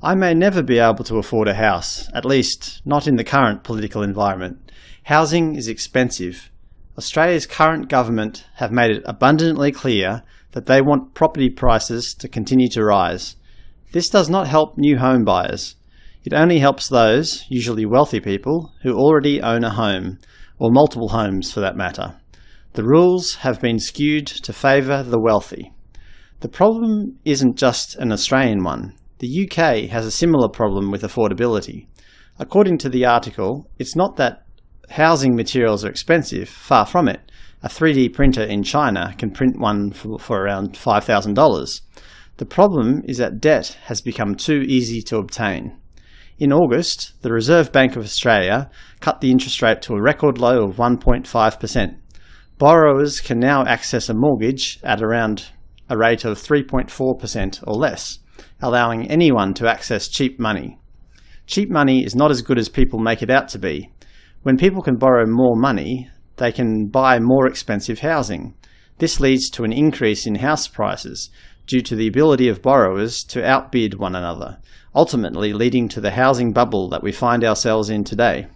I may never be able to afford a house, at least not in the current political environment. Housing is expensive. Australia's current government have made it abundantly clear that they want property prices to continue to rise. This does not help new home buyers. It only helps those, usually wealthy people, who already own a home, or multiple homes for that matter. The rules have been skewed to favour the wealthy. The problem isn't just an Australian one. The UK has a similar problem with affordability. According to the article, it's not that housing materials are expensive, far from it. A 3D printer in China can print one for, for around $5,000. The problem is that debt has become too easy to obtain. In August, the Reserve Bank of Australia cut the interest rate to a record low of 1.5%. Borrowers can now access a mortgage at around a rate of 3.4% or less allowing anyone to access cheap money. Cheap money is not as good as people make it out to be. When people can borrow more money, they can buy more expensive housing. This leads to an increase in house prices due to the ability of borrowers to outbid one another, ultimately leading to the housing bubble that we find ourselves in today.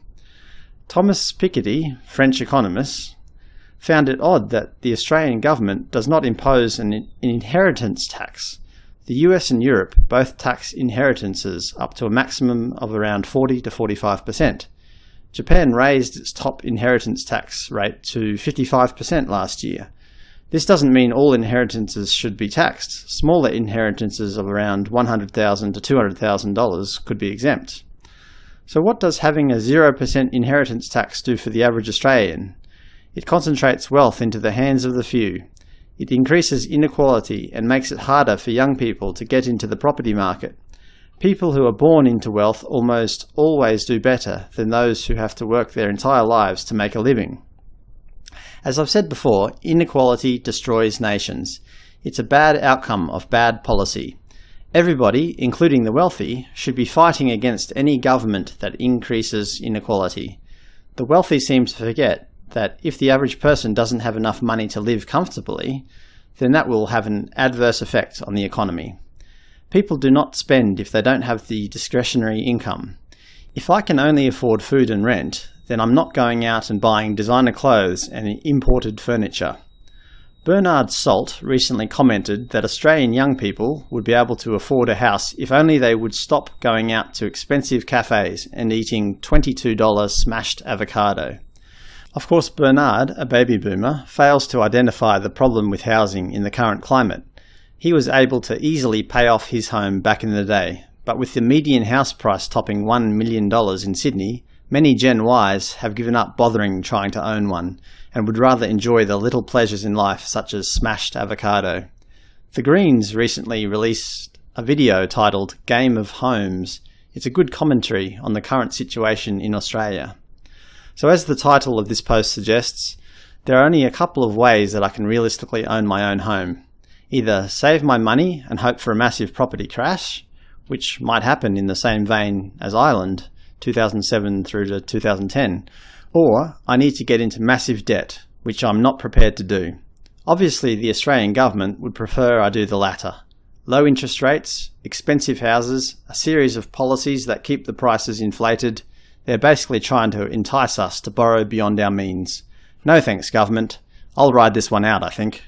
Thomas Piketty, French economist, found it odd that the Australian government does not impose an inheritance tax the US and Europe both tax inheritances up to a maximum of around 40 to 45%. Japan raised its top inheritance tax rate to 55% last year. This doesn't mean all inheritances should be taxed. Smaller inheritances of around 100,000 to $200,000 could be exempt. So what does having a 0% inheritance tax do for the average Australian? It concentrates wealth into the hands of the few. It increases inequality and makes it harder for young people to get into the property market. People who are born into wealth almost always do better than those who have to work their entire lives to make a living. As I've said before, inequality destroys nations. It's a bad outcome of bad policy. Everybody, including the wealthy, should be fighting against any government that increases inequality. The wealthy seem to forget that if the average person doesn't have enough money to live comfortably, then that will have an adverse effect on the economy. People do not spend if they don't have the discretionary income. If I can only afford food and rent, then I'm not going out and buying designer clothes and imported furniture. Bernard Salt recently commented that Australian young people would be able to afford a house if only they would stop going out to expensive cafes and eating $22 smashed avocado. Of course, Bernard, a baby boomer, fails to identify the problem with housing in the current climate. He was able to easily pay off his home back in the day, but with the median house price topping $1 million in Sydney, many Gen Ys have given up bothering trying to own one, and would rather enjoy the little pleasures in life such as smashed avocado. The Greens recently released a video titled Game of Homes. It's a good commentary on the current situation in Australia. So as the title of this post suggests, there are only a couple of ways that I can realistically own my own home. Either save my money and hope for a massive property crash, which might happen in the same vein as Ireland 2007 through to 2010, or I need to get into massive debt, which I'm not prepared to do. Obviously the Australian government would prefer I do the latter. Low interest rates, expensive houses, a series of policies that keep the prices inflated, they're basically trying to entice us to borrow beyond our means. No thanks, government. I'll ride this one out, I think.